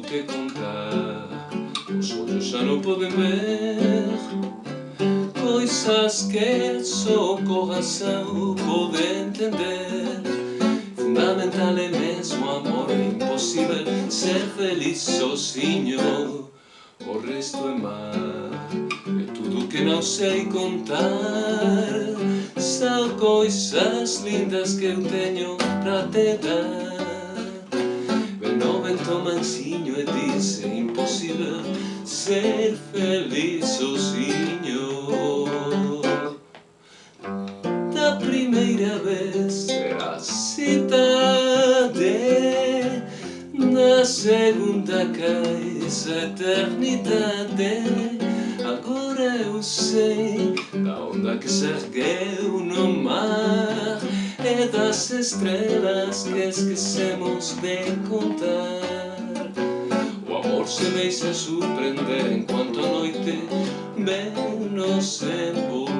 te contar Os ollos xa non poden ver Coisas que só co corazón pode entender. Fundamental é mesmo amor É imposible ser feliz sozinho O resto é mar É tudo que non sei contar. São coisas lindas que eu teño pra te dar vento mansinho e dice imposible ser feliz sozinho Da primeira vez a cidade Na segunda cais a eternidade Agora eu sei da onda que se ergueu no mar E das estrelas que esquecemos de contar O amor se deixa surpreender enquanto a noite menos envolver